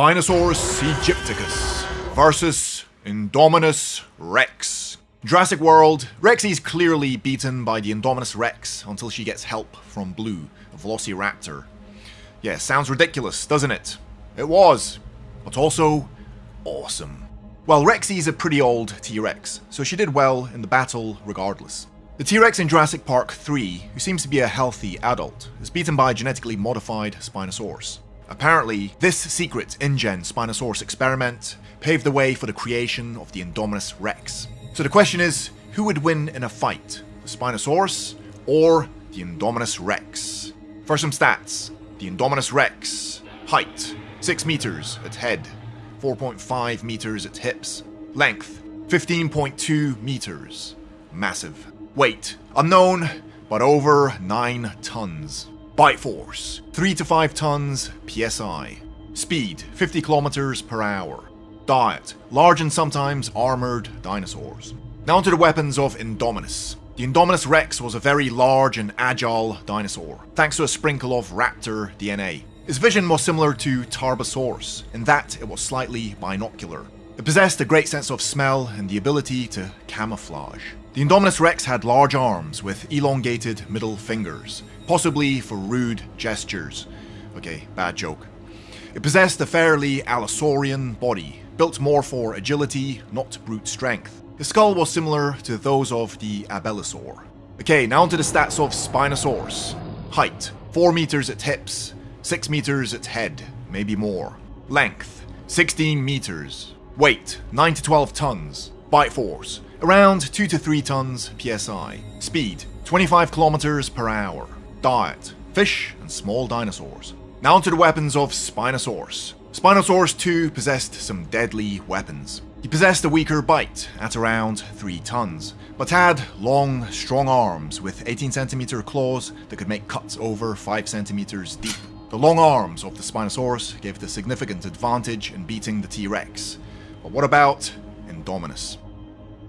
Spinosaurus aegyptiacus versus Indominus Rex. Jurassic World, Rexy is clearly beaten by the Indominus Rex until she gets help from Blue, a Velociraptor. Yeah, sounds ridiculous, doesn't it? It was, but also awesome. Well, Rexy is a pretty old T-Rex, so she did well in the battle regardless. The T-Rex in Jurassic Park 3, who seems to be a healthy adult, is beaten by a genetically modified Spinosaurus. Apparently, this secret InGen Spinosaurus experiment paved the way for the creation of the Indominus Rex. So the question is, who would win in a fight? The Spinosaurus or the Indominus Rex? For some stats, the Indominus Rex, height 6 meters at head, 4.5 meters at hips, length 15.2 meters, massive. Weight unknown, but over 9 tons. Bite force 3 to 5 tons psi. Speed 50 kilometers per hour. Diet large and sometimes armored dinosaurs. Now to the weapons of Indominus. The Indominus Rex was a very large and agile dinosaur, thanks to a sprinkle of raptor DNA. His vision was similar to Tarbosaurus, in that it was slightly binocular. It possessed a great sense of smell and the ability to camouflage. The Indominus Rex had large arms with elongated middle fingers, possibly for rude gestures. Okay, bad joke. It possessed a fairly Allosaurian body, built more for agility, not brute strength. The skull was similar to those of the Abelisaur. Okay, now onto the stats of Spinosaurus. Height, 4 meters at hips, 6 meters at head, maybe more. Length, 16 meters. Weight, 9 to 12 tons. Bite force, around 2 to 3 tons psi. Speed, 25 kilometers per hour. Diet, fish and small dinosaurs. Now onto the weapons of Spinosaurus. Spinosaurus 2 possessed some deadly weapons. He possessed a weaker bite at around 3 tons, but had long, strong arms with 18cm claws that could make cuts over 5cm deep. The long arms of the Spinosaurus gave it a significant advantage in beating the T-Rex. But what about Indominus?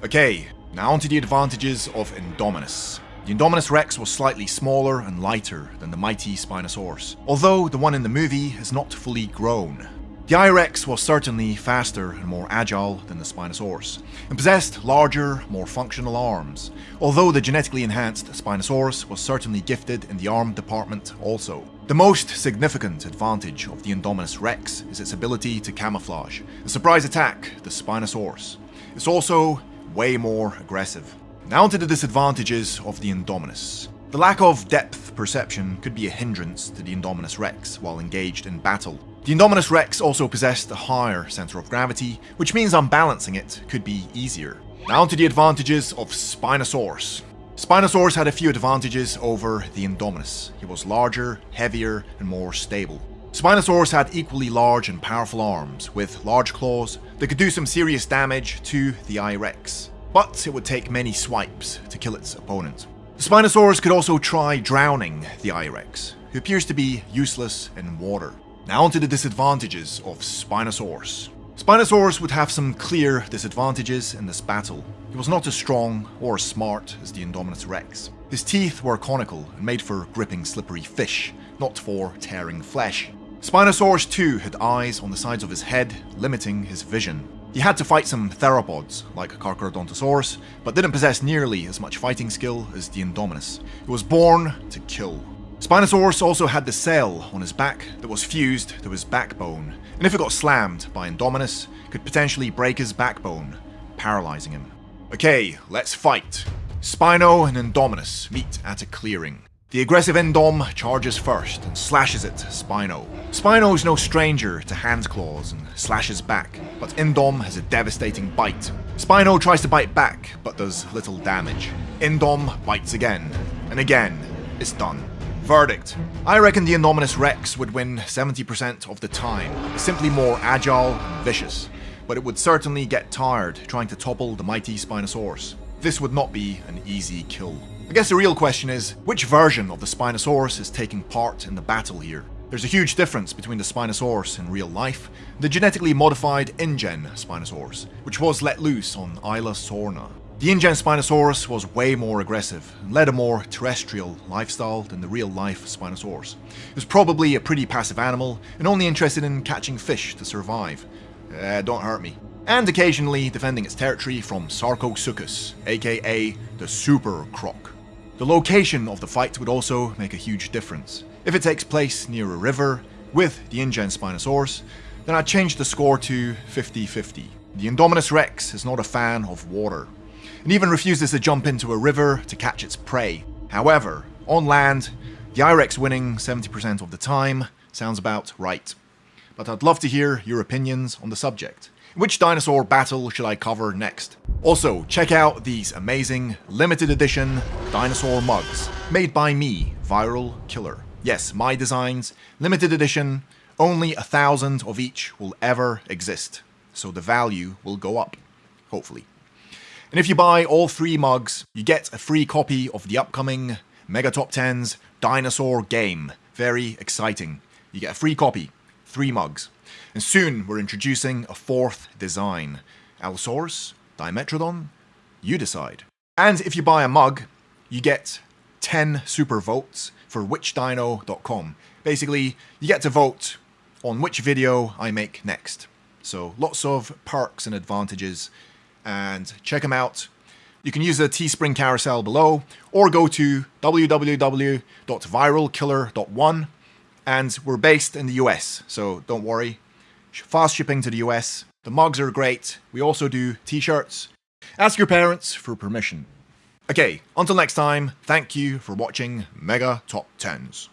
Okay, now onto the advantages of Indominus. The Indominus Rex was slightly smaller and lighter than the mighty Spinosaurus, although the one in the movie is not fully grown. The I-Rex was certainly faster and more agile than the Spinosaurus, and possessed larger, more functional arms, although the genetically enhanced Spinosaurus was certainly gifted in the arm department also. The most significant advantage of the Indominus Rex is its ability to camouflage and surprise attack the Spinosaurus. It's also way more aggressive. Now to the disadvantages of the Indominus. The lack of depth perception could be a hindrance to the Indominus Rex while engaged in battle. The Indominus Rex also possessed a higher center of gravity, which means unbalancing it could be easier. Now to the advantages of Spinosaurus. Spinosaurus had a few advantages over the Indominus. He was larger, heavier, and more stable. Spinosaurus had equally large and powerful arms, with large claws that could do some serious damage to the I-Rex but it would take many swipes to kill its opponent. The Spinosaurus could also try drowning the I-Rex, who appears to be useless in water. Now onto the disadvantages of Spinosaurus. Spinosaurus would have some clear disadvantages in this battle. He was not as strong or as smart as the Indominus Rex. His teeth were conical and made for gripping slippery fish, not for tearing flesh. Spinosaurus too had eyes on the sides of his head, limiting his vision. He had to fight some theropods, like Carcharodontosaurus, but didn't possess nearly as much fighting skill as the Indominus, He was born to kill. Spinosaurus also had the cell on his back that was fused to his backbone, and if it got slammed by Indominus, could potentially break his backbone, paralyzing him. Okay, let's fight. Spino and Indominus meet at a clearing. The aggressive Indom charges first and slashes at Spino. Spino is no stranger to hand claws and slashes back, but Indom has a devastating bite. Spino tries to bite back, but does little damage. Indom bites again, and again, it's done. Verdict. I reckon the Indominus Rex would win 70% of the time. Simply more agile and vicious, but it would certainly get tired trying to topple the mighty Spinosaurus. This would not be an easy kill. I guess the real question is, which version of the Spinosaurus is taking part in the battle here? There's a huge difference between the Spinosaurus in real life and the genetically modified InGen Spinosaurus, which was let loose on Isla Sorna. The InGen Spinosaurus was way more aggressive and led a more terrestrial lifestyle than the real-life Spinosaurus. It was probably a pretty passive animal and only interested in catching fish to survive. Uh, don't hurt me. And occasionally defending its territory from Sarcosuchus, aka the Super Croc. The location of the fight would also make a huge difference. If it takes place near a river with the InGen Spinosaurus, then I'd change the score to 50-50. The Indominus Rex is not a fan of water, and even refuses to jump into a river to catch its prey. However, on land, the IREX winning 70% of the time sounds about right. But I'd love to hear your opinions on the subject. Which dinosaur battle should I cover next? Also, check out these amazing limited edition dinosaur mugs made by me, Viral Killer. Yes, my designs, limited edition, only a thousand of each will ever exist, so the value will go up, hopefully. And if you buy all three mugs, you get a free copy of the upcoming Mega Top 10's Dinosaur Game. Very exciting. You get a free copy, three mugs. And soon we're introducing a fourth design. Allosaurus? Dimetrodon? You decide. And if you buy a mug, you get 10 super votes for whichdino.com. Basically, you get to vote on which video I make next. So lots of perks and advantages and check them out. You can use the Teespring carousel below or go to www.viralkiller.one and we're based in the US, so don't worry. Fast shipping to the US. The mugs are great. We also do t-shirts. Ask your parents for permission. Okay, until next time, thank you for watching Mega Top 10s.